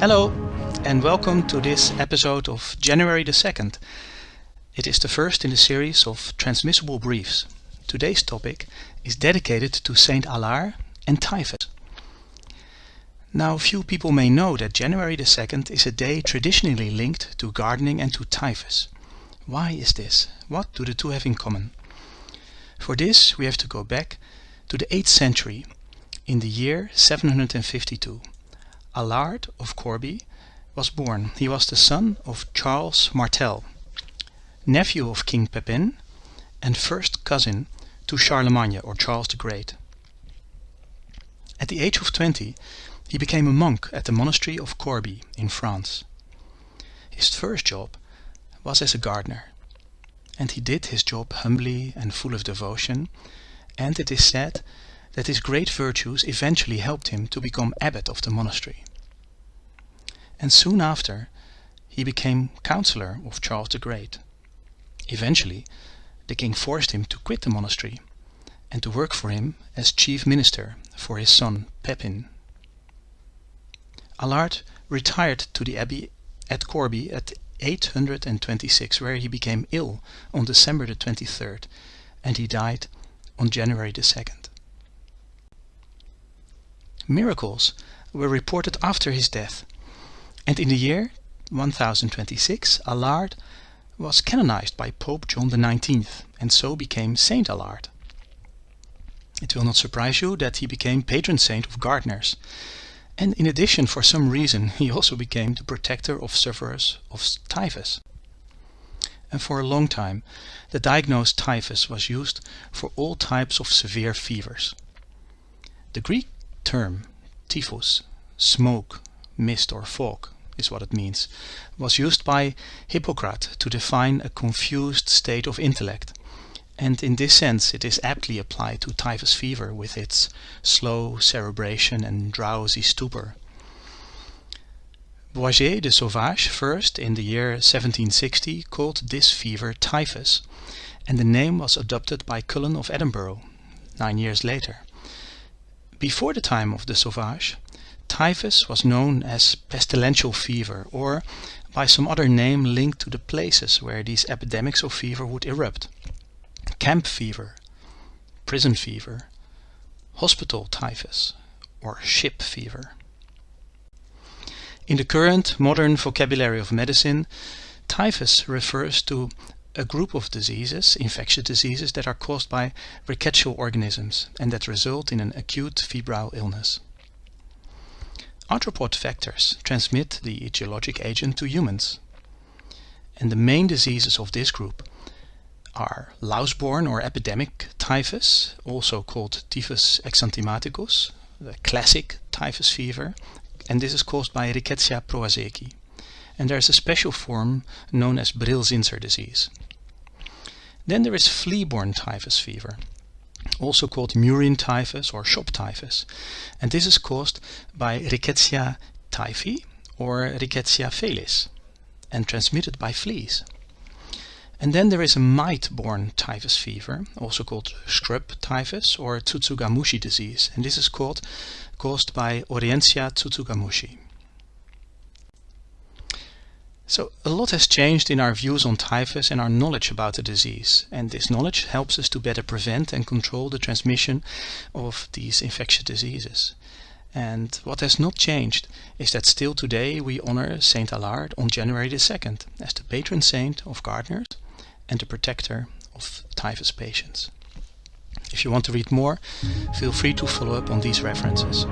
Hello and welcome to this episode of January the 2nd. It is the first in the series of transmissible briefs. Today's topic is dedicated to Saint Allard and typhus. Now few people may know that January the 2nd is a day traditionally linked to gardening and to typhus. Why is this? What do the two have in common? For this we have to go back to the 8th century in the year 752. Allard of Corbie was born. He was the son of Charles Martel, nephew of King Pepin and first cousin to Charlemagne or Charles the Great. At the age of 20 he became a monk at the monastery of Corbie in France. His first job was as a gardener and he did his job humbly and full of devotion and it is said that his great virtues eventually helped him to become abbot of the monastery. And soon after he became counselor of Charles the Great. Eventually the king forced him to quit the monastery and to work for him as chief minister for his son Pepin. Allard retired to the abbey at Corbie at 826 where he became ill on December the 23rd and he died on January the 2nd. Miracles were reported after his death and in the year 1026 Allard was canonized by Pope John XIX and so became Saint Allard. It will not surprise you that he became patron saint of gardeners and in addition for some reason he also became the protector of sufferers of typhus. And for a long time the diagnosed typhus was used for all types of severe fevers. The Greek term typhus, smoke, mist or fog is what it means, was used by Hippocrates to define a confused state of intellect and in this sense it is aptly applied to typhus fever with its slow cerebration and drowsy stupor. Boissier de Sauvage first in the year 1760 called this fever typhus and the name was adopted by Cullen of Edinburgh nine years later. Before the time of the Sauvage, typhus was known as pestilential fever or by some other name linked to the places where these epidemics of fever would erupt. Camp fever, prison fever, hospital typhus or ship fever. In the current modern vocabulary of medicine, typhus refers to a group of diseases, infectious diseases, that are caused by rickettsial organisms and that result in an acute febrile illness. Arthropod vectors transmit the etiologic agent to humans. And the main diseases of this group are louse-borne or epidemic typhus, also called typhus exanthematicus, the classic typhus fever, and this is caused by Rickettsia prowazekii. And there is a special form known as Brill-Zinsser disease. Then there is flea-borne typhus fever, also called murine typhus or shop typhus, and this is caused by Rickettsia typhi or Rickettsia felis and transmitted by fleas. And then there is a mite-borne typhus fever, also called scrub typhus or Tsutsugamushi disease, and this is called, caused by Orientia tsutsugamushi. So a lot has changed in our views on typhus and our knowledge about the disease and this knowledge helps us to better prevent and control the transmission of these infectious diseases. And what has not changed is that still today we honor Saint Allard on January the 2nd as the patron saint of gardeners and the protector of typhus patients. If you want to read more, feel free to follow up on these references.